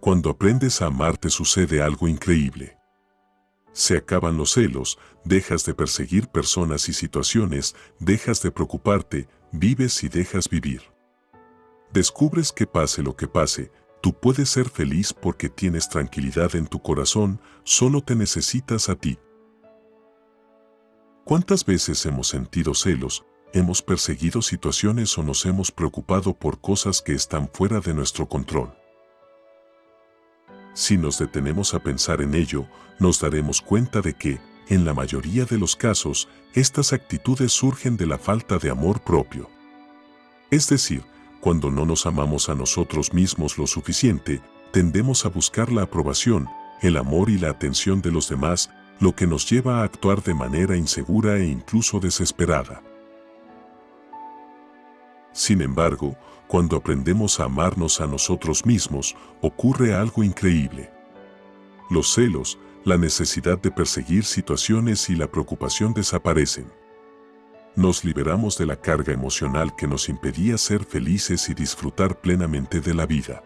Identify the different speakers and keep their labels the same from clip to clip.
Speaker 1: Cuando aprendes a amarte sucede algo increíble. Se acaban los celos, dejas de perseguir personas y situaciones, dejas de preocuparte, vives y dejas vivir. Descubres que pase lo que pase, tú puedes ser feliz porque tienes tranquilidad en tu corazón, solo te necesitas a ti. ¿Cuántas veces hemos sentido celos, hemos perseguido situaciones o nos hemos preocupado por cosas que están fuera de nuestro control? Si nos detenemos a pensar en ello, nos daremos cuenta de que, en la mayoría de los casos, estas actitudes surgen de la falta de amor propio. Es decir, cuando no nos amamos a nosotros mismos lo suficiente, tendemos a buscar la aprobación, el amor y la atención de los demás, lo que nos lleva a actuar de manera insegura e incluso desesperada. Sin embargo, cuando aprendemos a amarnos a nosotros mismos, ocurre algo increíble. Los celos, la necesidad de perseguir situaciones y la preocupación desaparecen. Nos liberamos de la carga emocional que nos impedía ser felices y disfrutar plenamente de la vida.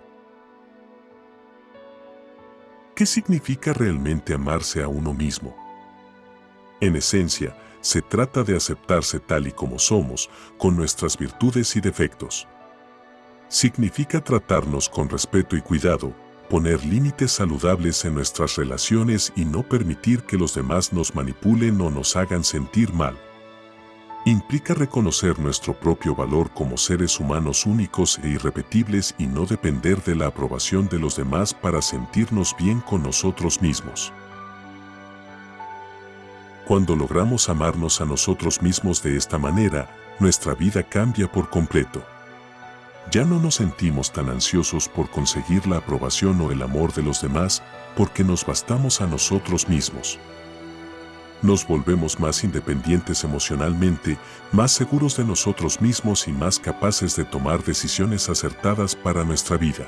Speaker 1: ¿Qué significa realmente amarse a uno mismo? En esencia, se trata de aceptarse tal y como somos, con nuestras virtudes y defectos. Significa tratarnos con respeto y cuidado, poner límites saludables en nuestras relaciones y no permitir que los demás nos manipulen o nos hagan sentir mal. Implica reconocer nuestro propio valor como seres humanos únicos e irrepetibles y no depender de la aprobación de los demás para sentirnos bien con nosotros mismos. Cuando logramos amarnos a nosotros mismos de esta manera, nuestra vida cambia por completo. Ya no nos sentimos tan ansiosos por conseguir la aprobación o el amor de los demás porque nos bastamos a nosotros mismos. Nos volvemos más independientes emocionalmente, más seguros de nosotros mismos y más capaces de tomar decisiones acertadas para nuestra vida.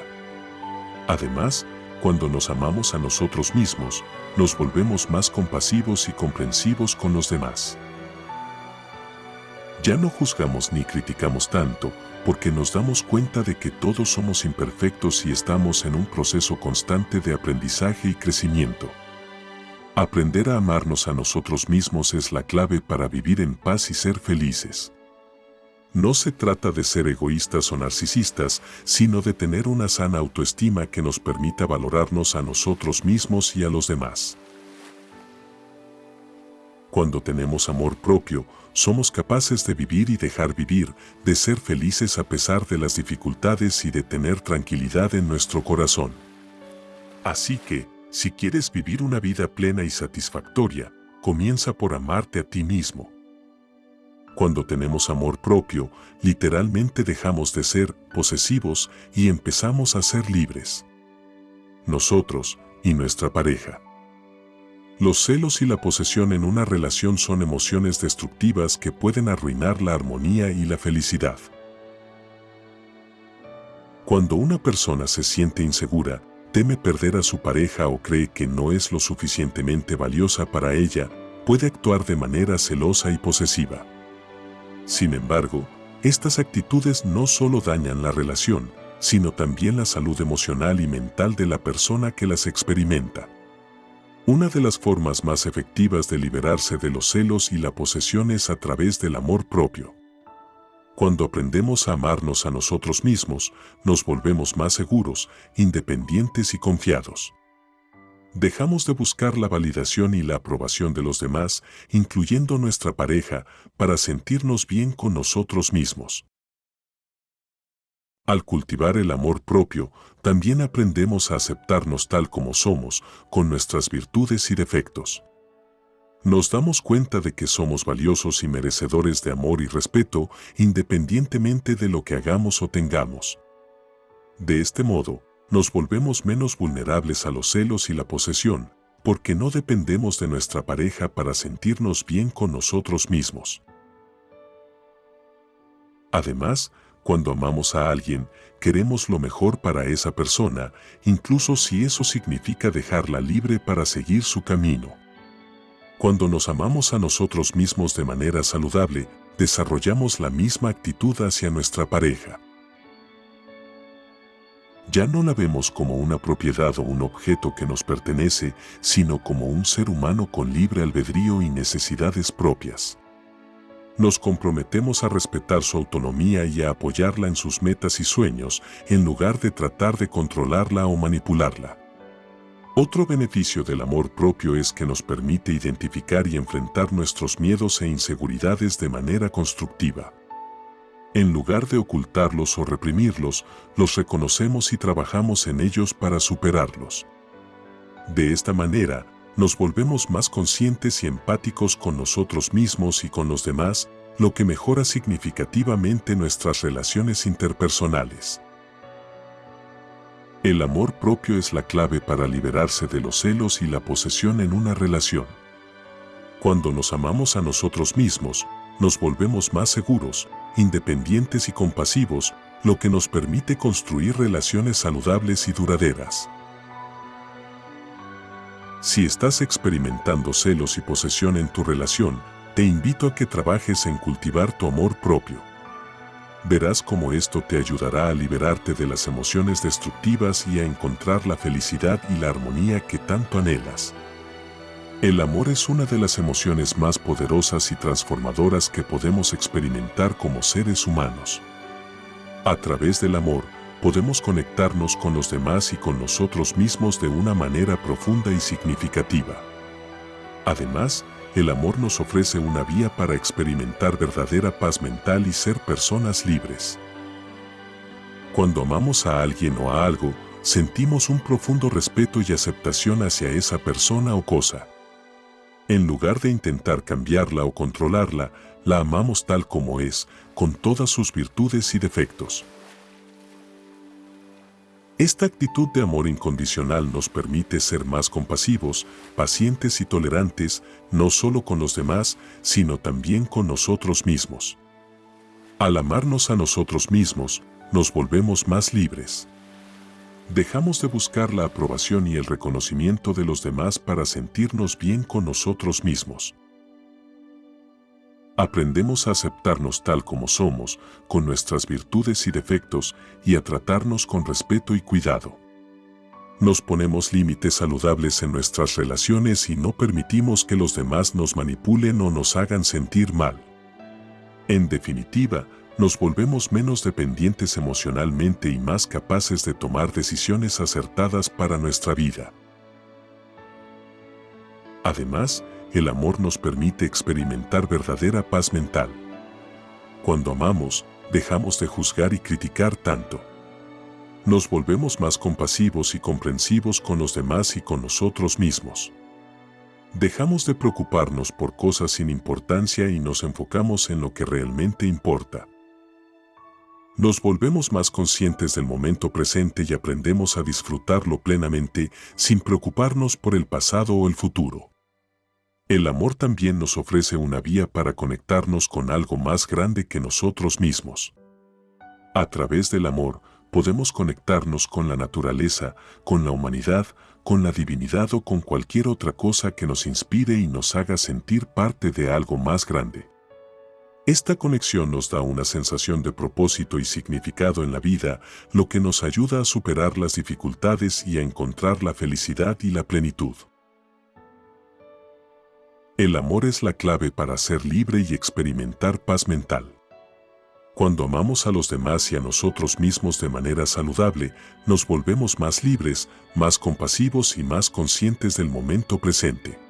Speaker 1: Además, cuando nos amamos a nosotros mismos, nos volvemos más compasivos y comprensivos con los demás. Ya no juzgamos ni criticamos tanto, porque nos damos cuenta de que todos somos imperfectos y estamos en un proceso constante de aprendizaje y crecimiento. Aprender a amarnos a nosotros mismos es la clave para vivir en paz y ser felices. No se trata de ser egoístas o narcisistas, sino de tener una sana autoestima que nos permita valorarnos a nosotros mismos y a los demás. Cuando tenemos amor propio, somos capaces de vivir y dejar vivir, de ser felices a pesar de las dificultades y de tener tranquilidad en nuestro corazón. Así que, si quieres vivir una vida plena y satisfactoria, comienza por amarte a ti mismo. Cuando tenemos amor propio, literalmente dejamos de ser posesivos y empezamos a ser libres. Nosotros y nuestra pareja. Los celos y la posesión en una relación son emociones destructivas que pueden arruinar la armonía y la felicidad. Cuando una persona se siente insegura, teme perder a su pareja o cree que no es lo suficientemente valiosa para ella, puede actuar de manera celosa y posesiva. Sin embargo, estas actitudes no solo dañan la relación, sino también la salud emocional y mental de la persona que las experimenta. Una de las formas más efectivas de liberarse de los celos y la posesión es a través del amor propio. Cuando aprendemos a amarnos a nosotros mismos, nos volvemos más seguros, independientes y confiados. Dejamos de buscar la validación y la aprobación de los demás, incluyendo nuestra pareja, para sentirnos bien con nosotros mismos. Al cultivar el amor propio, también aprendemos a aceptarnos tal como somos, con nuestras virtudes y defectos. Nos damos cuenta de que somos valiosos y merecedores de amor y respeto, independientemente de lo que hagamos o tengamos. De este modo, nos volvemos menos vulnerables a los celos y la posesión, porque no dependemos de nuestra pareja para sentirnos bien con nosotros mismos. Además, cuando amamos a alguien, queremos lo mejor para esa persona, incluso si eso significa dejarla libre para seguir su camino. Cuando nos amamos a nosotros mismos de manera saludable, desarrollamos la misma actitud hacia nuestra pareja. Ya no la vemos como una propiedad o un objeto que nos pertenece, sino como un ser humano con libre albedrío y necesidades propias. Nos comprometemos a respetar su autonomía y a apoyarla en sus metas y sueños, en lugar de tratar de controlarla o manipularla. Otro beneficio del amor propio es que nos permite identificar y enfrentar nuestros miedos e inseguridades de manera constructiva. En lugar de ocultarlos o reprimirlos, los reconocemos y trabajamos en ellos para superarlos. De esta manera, nos volvemos más conscientes y empáticos con nosotros mismos y con los demás, lo que mejora significativamente nuestras relaciones interpersonales. El amor propio es la clave para liberarse de los celos y la posesión en una relación. Cuando nos amamos a nosotros mismos, nos volvemos más seguros, independientes y compasivos, lo que nos permite construir relaciones saludables y duraderas. Si estás experimentando celos y posesión en tu relación, te invito a que trabajes en cultivar tu amor propio verás cómo esto te ayudará a liberarte de las emociones destructivas y a encontrar la felicidad y la armonía que tanto anhelas. El amor es una de las emociones más poderosas y transformadoras que podemos experimentar como seres humanos. A través del amor, podemos conectarnos con los demás y con nosotros mismos de una manera profunda y significativa. Además, el amor nos ofrece una vía para experimentar verdadera paz mental y ser personas libres. Cuando amamos a alguien o a algo, sentimos un profundo respeto y aceptación hacia esa persona o cosa. En lugar de intentar cambiarla o controlarla, la amamos tal como es, con todas sus virtudes y defectos. Esta actitud de amor incondicional nos permite ser más compasivos, pacientes y tolerantes, no solo con los demás, sino también con nosotros mismos. Al amarnos a nosotros mismos, nos volvemos más libres. Dejamos de buscar la aprobación y el reconocimiento de los demás para sentirnos bien con nosotros mismos. Aprendemos a aceptarnos tal como somos, con nuestras virtudes y defectos, y a tratarnos con respeto y cuidado. Nos ponemos límites saludables en nuestras relaciones y no permitimos que los demás nos manipulen o nos hagan sentir mal. En definitiva, nos volvemos menos dependientes emocionalmente y más capaces de tomar decisiones acertadas para nuestra vida. Además, el amor nos permite experimentar verdadera paz mental. Cuando amamos, dejamos de juzgar y criticar tanto. Nos volvemos más compasivos y comprensivos con los demás y con nosotros mismos. Dejamos de preocuparnos por cosas sin importancia y nos enfocamos en lo que realmente importa. Nos volvemos más conscientes del momento presente y aprendemos a disfrutarlo plenamente sin preocuparnos por el pasado o el futuro. El amor también nos ofrece una vía para conectarnos con algo más grande que nosotros mismos. A través del amor, podemos conectarnos con la naturaleza, con la humanidad, con la divinidad o con cualquier otra cosa que nos inspire y nos haga sentir parte de algo más grande. Esta conexión nos da una sensación de propósito y significado en la vida, lo que nos ayuda a superar las dificultades y a encontrar la felicidad y la plenitud. El amor es la clave para ser libre y experimentar paz mental. Cuando amamos a los demás y a nosotros mismos de manera saludable, nos volvemos más libres, más compasivos y más conscientes del momento presente.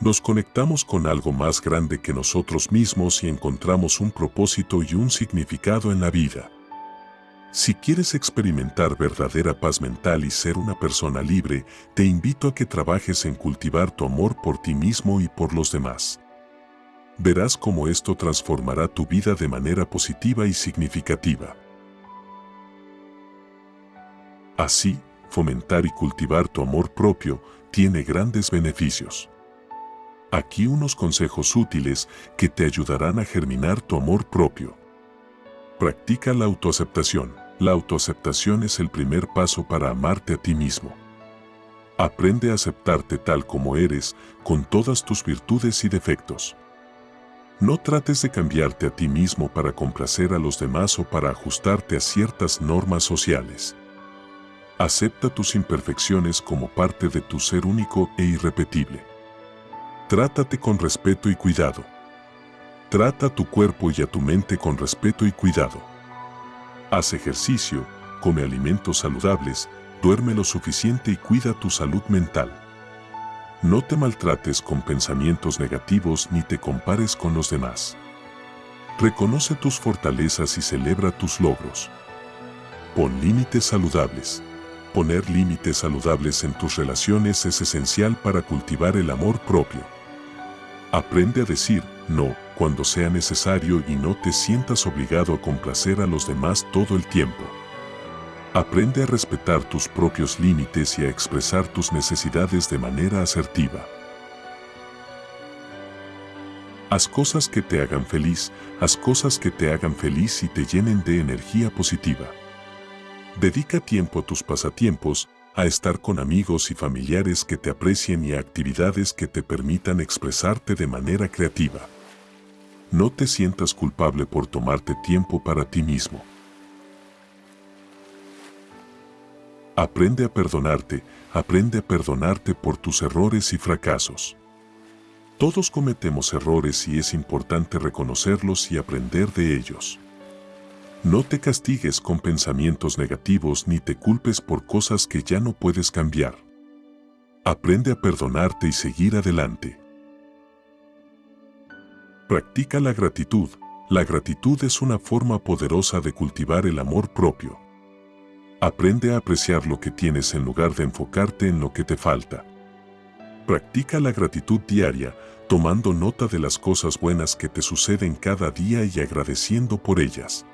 Speaker 1: Nos conectamos con algo más grande que nosotros mismos y encontramos un propósito y un significado en la vida. Si quieres experimentar verdadera paz mental y ser una persona libre, te invito a que trabajes en cultivar tu amor por ti mismo y por los demás. Verás cómo esto transformará tu vida de manera positiva y significativa. Así, fomentar y cultivar tu amor propio tiene grandes beneficios. Aquí unos consejos útiles que te ayudarán a germinar tu amor propio. Practica la autoaceptación. La autoaceptación es el primer paso para amarte a ti mismo. Aprende a aceptarte tal como eres, con todas tus virtudes y defectos. No trates de cambiarte a ti mismo para complacer a los demás o para ajustarte a ciertas normas sociales. Acepta tus imperfecciones como parte de tu ser único e irrepetible. Trátate con respeto y cuidado. Trata tu cuerpo y a tu mente con respeto y cuidado. Haz ejercicio, come alimentos saludables, duerme lo suficiente y cuida tu salud mental. No te maltrates con pensamientos negativos ni te compares con los demás. Reconoce tus fortalezas y celebra tus logros. Pon límites saludables. Poner límites saludables en tus relaciones es esencial para cultivar el amor propio. Aprende a decir no cuando sea necesario y no te sientas obligado a complacer a los demás todo el tiempo. Aprende a respetar tus propios límites y a expresar tus necesidades de manera asertiva. Haz cosas que te hagan feliz, haz cosas que te hagan feliz y te llenen de energía positiva. Dedica tiempo a tus pasatiempos, a estar con amigos y familiares que te aprecien y a actividades que te permitan expresarte de manera creativa. No te sientas culpable por tomarte tiempo para ti mismo. Aprende a perdonarte, aprende a perdonarte por tus errores y fracasos. Todos cometemos errores y es importante reconocerlos y aprender de ellos. No te castigues con pensamientos negativos ni te culpes por cosas que ya no puedes cambiar. Aprende a perdonarte y seguir adelante. Practica la gratitud. La gratitud es una forma poderosa de cultivar el amor propio. Aprende a apreciar lo que tienes en lugar de enfocarte en lo que te falta. Practica la gratitud diaria, tomando nota de las cosas buenas que te suceden cada día y agradeciendo por ellas.